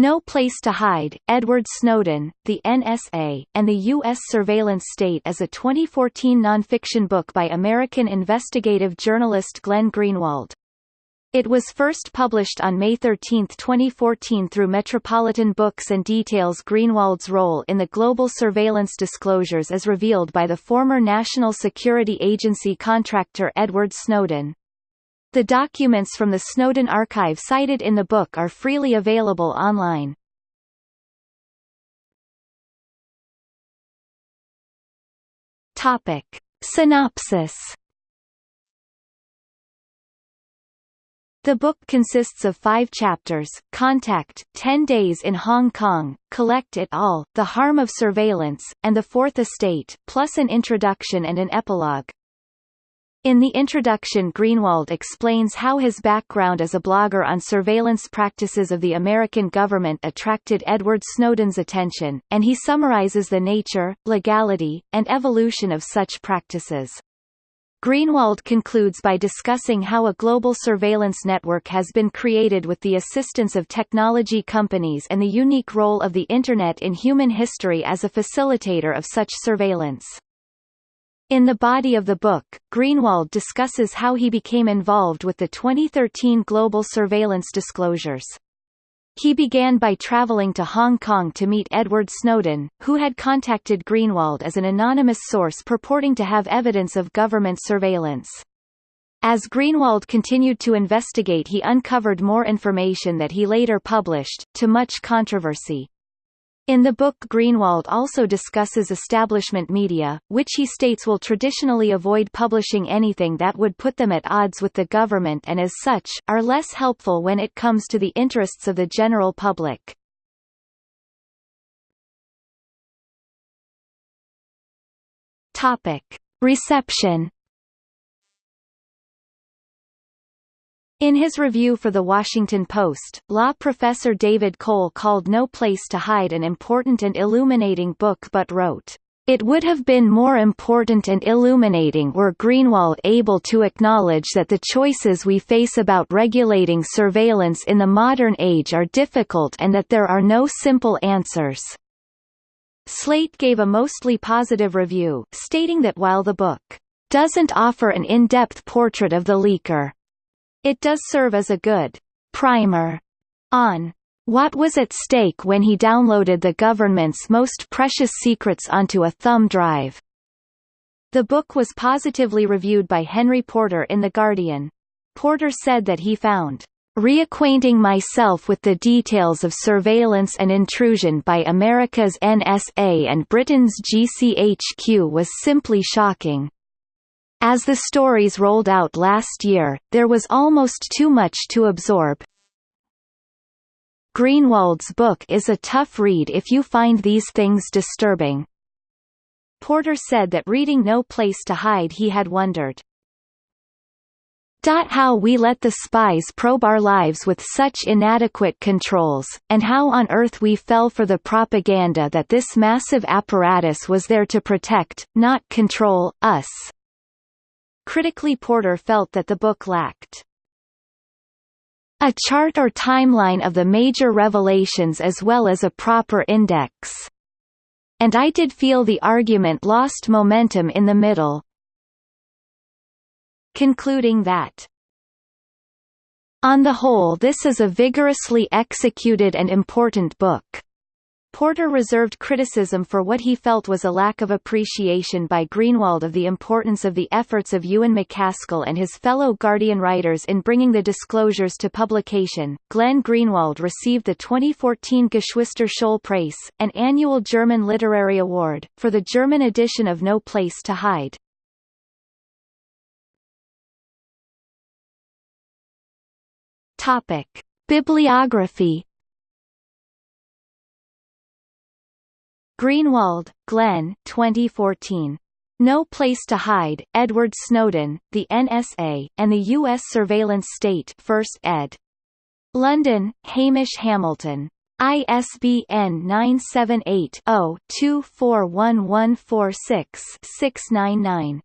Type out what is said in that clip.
No Place to Hide, Edward Snowden, the NSA, and the U.S. Surveillance State is a 2014 nonfiction book by American investigative journalist Glenn Greenwald. It was first published on May 13, 2014 through Metropolitan Books and details Greenwald's role in the global surveillance disclosures as revealed by the former National Security Agency contractor Edward Snowden. The documents from the Snowden archive cited in the book are freely available online. Topic. Synopsis The book consists of five chapters, Contact, 10 Days in Hong Kong, Collect It All, The Harm of Surveillance, and The Fourth Estate, plus an introduction and an epilogue. In the introduction Greenwald explains how his background as a blogger on surveillance practices of the American government attracted Edward Snowden's attention, and he summarizes the nature, legality, and evolution of such practices. Greenwald concludes by discussing how a global surveillance network has been created with the assistance of technology companies and the unique role of the Internet in human history as a facilitator of such surveillance. In the body of the book, Greenwald discusses how he became involved with the 2013 global surveillance disclosures. He began by traveling to Hong Kong to meet Edward Snowden, who had contacted Greenwald as an anonymous source purporting to have evidence of government surveillance. As Greenwald continued to investigate he uncovered more information that he later published, to much controversy. In the book Greenwald also discusses establishment media, which he states will traditionally avoid publishing anything that would put them at odds with the government and as such, are less helpful when it comes to the interests of the general public. Reception In his review for The Washington Post, law professor David Cole called No Place to Hide an important and illuminating book but wrote, it would have been more important and illuminating were Greenwald able to acknowledge that the choices we face about regulating surveillance in the modern age are difficult and that there are no simple answers. Slate gave a mostly positive review, stating that while the book doesn't offer an in-depth portrait of the leaker, it does serve as a good primer on what was at stake when he downloaded the government's most precious secrets onto a thumb drive. The book was positively reviewed by Henry Porter in The Guardian. Porter said that he found Reacquainting myself with the details of surveillance and intrusion by America's NSA and Britain's GCHQ was simply shocking. As the stories rolled out last year, there was almost too much to absorb. Greenwald's book is a tough read if you find these things disturbing. Porter said that reading No Place to Hide he had wondered, how we let the spies probe our lives with such inadequate controls, and how on earth we fell for the propaganda that this massive apparatus was there to protect, not control, us. Critically Porter felt that the book lacked a chart or timeline of the major revelations as well as a proper index. And I did feel the argument lost momentum in the middle. Concluding that on the whole this is a vigorously executed and important book. Porter reserved criticism for what he felt was a lack of appreciation by Greenwald of the importance of the efforts of Ewan MacAskill and his fellow Guardian writers in bringing the disclosures to publication. Glenn Greenwald received the 2014 Geschwister Scholl Preis, an annual German literary award, for the German edition of No Place to Hide. Topic: Bibliography Greenwald, Glenn 2014. No Place to Hide, Edward Snowden, the NSA, and the U.S. Surveillance State 1st ed. London, Hamish Hamilton. ISBN 978 0 241146 699.